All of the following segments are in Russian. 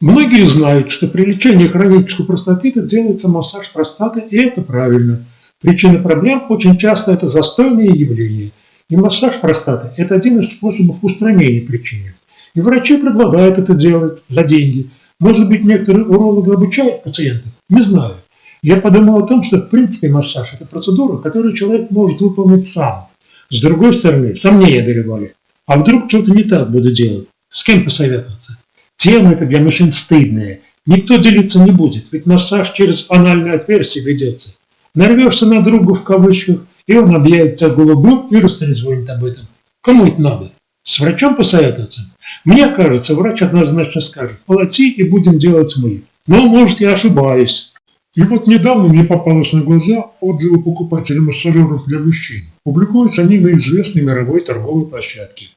Многие знают, что при лечении хронического простатита делается массаж простаты, и это правильно. Причина проблем очень часто это застойные явления. И массаж простаты – это один из способов устранения причины. И врачи предлагают это делать за деньги. Может быть, некоторые урологи обучают пациентов? Не знаю. Я подумал о том, что в принципе массаж – это процедура, которую человек может выполнить сам. С другой стороны, сомнения одолевали. А вдруг что-то не так буду делать? С кем посоветоваться? Тема это для мужчин стыдная. Никто делиться не будет, ведь массаж через анальное отверстие ведется. Нарвешься на друга в кавычках, и он объявит тебя голубым и растрезвонит об этом. Кому это надо? С врачом посоветоваться? Мне кажется, врач однозначно скажет, плати и будем делать мы. Но, может, я ошибаюсь. И вот недавно мне попалось на глаза отзывы покупателей массажеров для мужчин. Публикуются они на известной мировой торговой площадке.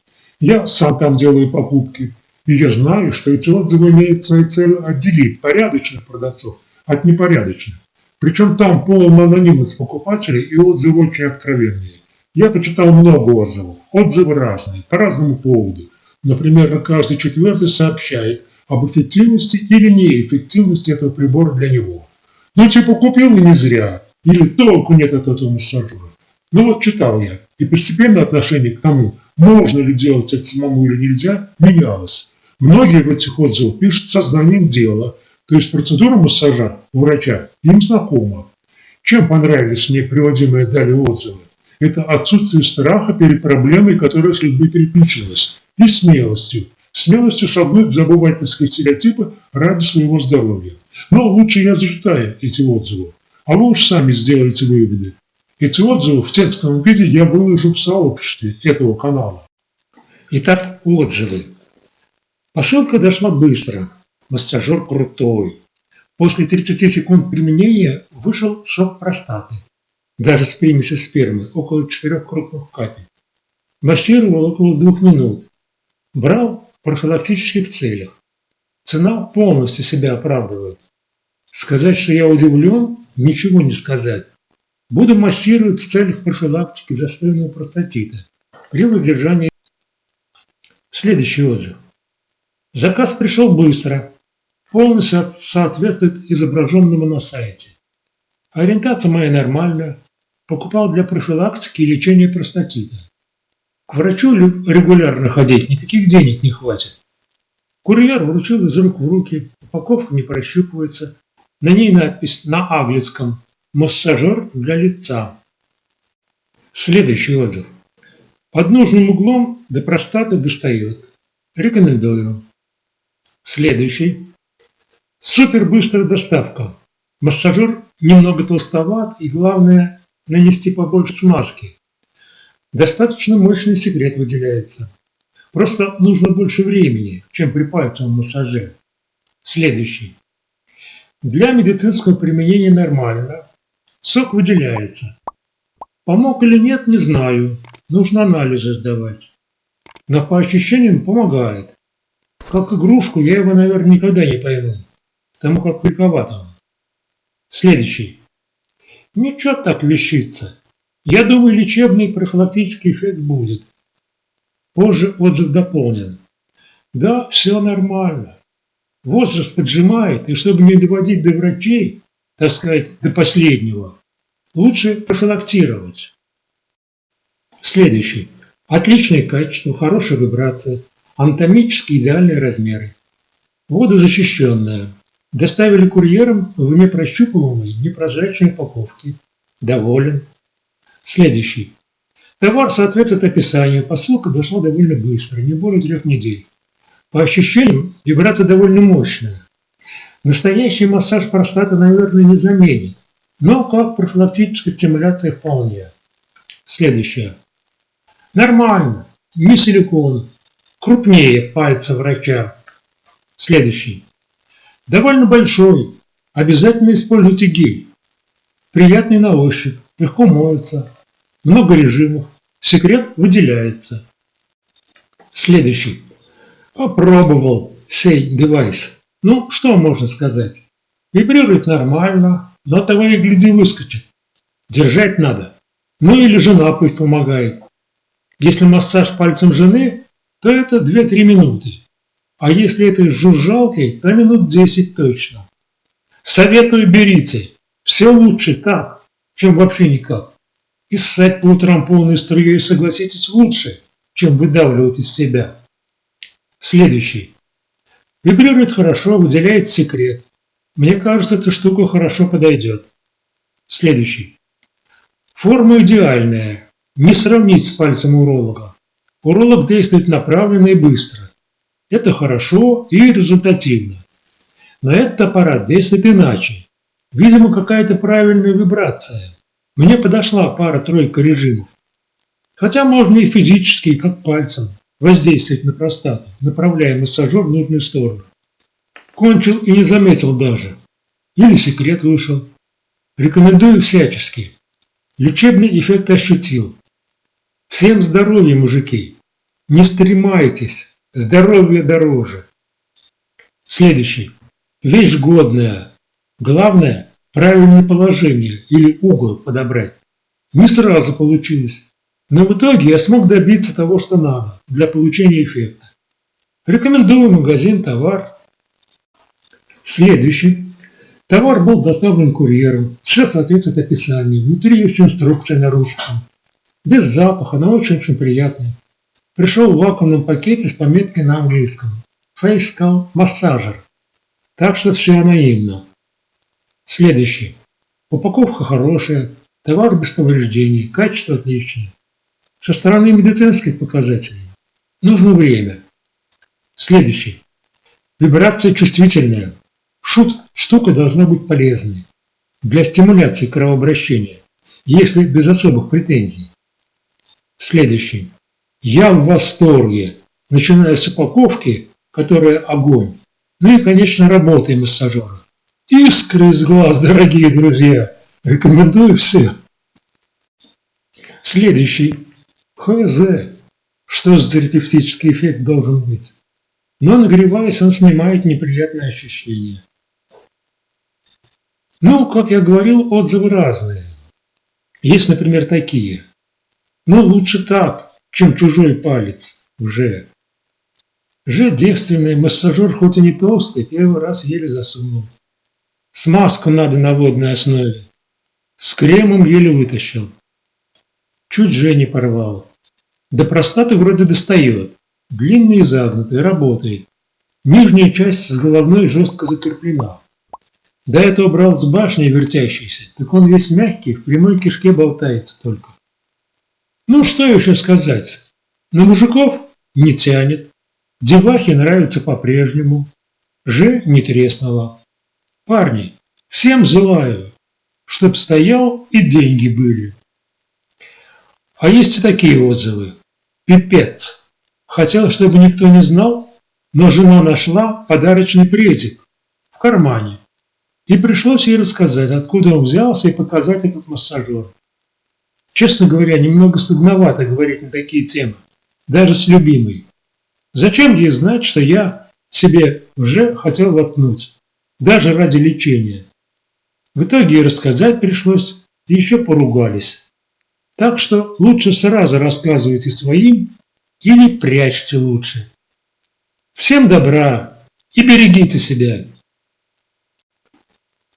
Я сам там делаю покупки. И я знаю, что эти отзывы имеют своей целью отделить порядочных продавцов от непорядочных. Причем там полная анонимность покупателей и отзывы очень откровенные. Я почитал много отзывов. Отзывы разные, по разному поводу. Например, каждый четвертый сообщает об эффективности или неэффективности этого прибора для него. Ну типа купил и не зря, или толку нет от этого массажера. Ну вот читал я, и постепенно отношение к тому, можно ли делать это самому или нельзя, менялось. Многие в этих отзывах пишут сознанием дела, то есть процедура массажа у врача им знакома. Чем понравились мне приводимые далее отзывы? Это отсутствие страха перед проблемой, которая с людьми переключилась, и смелостью. Смелостью шагнуть за обывательские стереотипы ради своего здоровья. Но лучше я зачитаю эти отзывы, а вы уж сами сделаете выводы. Эти отзывы в текстовом виде я выложу в сообществе этого канала. Итак, отзывы. Посылка дошла быстро. Массажер крутой. После 30 секунд применения вышел шок простаты. Даже с примесью спермы, около 4 крупных капель. Массировал около двух минут. Брал в профилактических целях. Цена полностью себя оправдывает. Сказать, что я удивлен, ничего не сказать. Буду массировать в целях профилактики застойного простатита при воздержании. Следующий отзыв. Заказ пришел быстро, полностью соответствует изображенному на сайте. Ориентация моя нормальная, покупал для профилактики и лечения простатита. К врачу регулярно ходить никаких денег не хватит. Курьер вручил из рук в руки, упаковка не прощупывается, на ней надпись на английском «Массажер для лица». Следующий отзыв. Под нужным углом до простаты достает. Рекомендую. Следующий. Супер быстрая доставка. Массажер немного толстоват и главное нанести побольше смазки. Достаточно мощный секрет выделяется. Просто нужно больше времени, чем при пальцевом массаже. Следующий. Для медицинского применения нормально. Сок выделяется. Помог или нет, не знаю. Нужно анализы сдавать. Но по ощущениям помогает. Как игрушку я его, наверное, никогда не пойму, потому как великоват. Следующий. Ничего так вещится. Я думаю, лечебный профилактический эффект будет. Позже отзыв дополнен. Да, все нормально. Возраст поджимает, и чтобы не доводить до врачей, так сказать, до последнего, лучше профилактировать. Следующий. Отличное качество, хорошая вибрация, Анатомически идеальные размеры. Водозащищенная. Доставили курьером в непрощупываемой непрозрачной упаковке. Доволен. Следующий. Товар соответствует описанию, посылка дошла довольно быстро, не более трех недель. По ощущениям, вибрация довольно мощная. Настоящий массаж простаты, наверное, не заменит, но как профилактическая стимуляция вполне. Следующее. Нормально, не силикон, крупнее пальца врача. Следующий. Довольно большой. Обязательно используйте гель. Приятный на ощупь, легко моется. Много режимов. Секрет выделяется. Следующий. Попробовал сей девайс. Ну, что можно сказать? Вибрирует нормально, но того и гляди выскочит. Держать надо. Ну или жена пусть помогает. Если массаж пальцем жены, то это 2-3 минуты. А если это с жужжалкой, то минут 10 точно. Советую берите. Все лучше так, чем вообще никак. И ссать по утрам полной струей, согласитесь, лучше, чем выдавливать из себя. Следующий. Вибрирует хорошо, выделяет секрет. Мне кажется, эта штука хорошо подойдет. Следующий. Форма идеальная. Не сравнить с пальцем уролога. Уролог действует направленно и быстро. Это хорошо и результативно. Но этот аппарат действует иначе. Видимо, какая-то правильная вибрация. Мне подошла пара-тройка режимов. Хотя можно и физически, как пальцем, воздействовать на простату, направляя массажер в нужную сторону. Кончил и не заметил даже. Или секрет вышел. Рекомендую всячески. Лечебный эффект ощутил. Всем здоровья, мужики. Не стремайтесь. Здоровье дороже. Следующий. Вещь годная. Главное – правильное положение или угол подобрать. Не сразу получилось. Но в итоге я смог добиться того, что надо для получения эффекта. Рекомендую магазин «Товар». Следующий. Товар был доставлен курьером. Все соответствует описанию. Внутри есть инструкция на русском. Без запаха, но очень-очень приятный. Пришел в вакуумном пакете с пометкой на английском. Calm Massager. Так что все анонимно. Следующий. Упаковка хорошая, товар без повреждений, качество отличное. Со стороны медицинских показателей нужно время. Следующий. Вибрация чувствительная. Шут, штука должна быть полезной для стимуляции кровообращения, если без особых претензий. Следующий. Я в восторге, начиная с упаковки, которая огонь, ну и, конечно, работой массажера. Искры из глаз, дорогие друзья. Рекомендую всем. Следующий. ХЗ. Что за терапевтический эффект должен быть? Но нагреваясь, он снимает неприятные ощущения. Ну, как я говорил, отзывы разные. Есть, например, такие. Ну, лучше так, чем чужой палец уже. Же девственный массажер хоть и не толстый, первый раз еле засунул. Смазку надо на водной основе. С кремом еле вытащил. Чуть же не порвал. До простаты вроде достает. Длинный и загнутый, работает. Нижняя часть с головной жестко закреплена. До этого брал с башни вертящийся, так он весь мягкий, в прямой кишке болтается только. Ну, что еще сказать? На мужиков не тянет. Девахе нравится по-прежнему. Ж не треснула. Парни, всем желаю, чтоб стоял и деньги были. А есть и такие отзывы. Пипец. Хотел, чтобы никто не знал, но жена нашла подарочный предик в кармане. И пришлось ей рассказать, откуда он взялся и показать этот массажер. Честно говоря, немного стыдновато говорить на такие темы, даже с любимой. Зачем ей знать, что я себе уже хотел воткнуть, даже ради лечения? В итоге и рассказать пришлось, и еще поругались. Так что лучше сразу рассказывайте своим или прячьте лучше. Всем добра и берегите себя.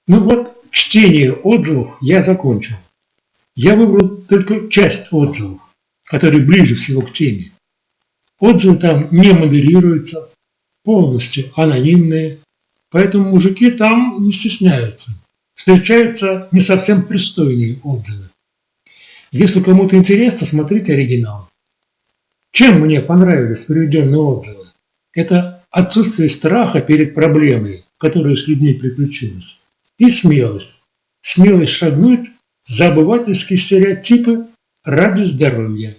Ну вот, чтение отзывов я закончил. Я выбрал только часть отзывов, которые ближе всего к теме. Отзывы там не модерируются, полностью анонимные, поэтому мужики там не стесняются. Встречаются не совсем пристойные отзывы. Если кому-то интересно, смотрите оригинал. Чем мне понравились приведенные отзывы? Это отсутствие страха перед проблемой, которая с людьми приключилась, и смелость. Смелость шагнуть за обывательские стереотипы ради здоровья.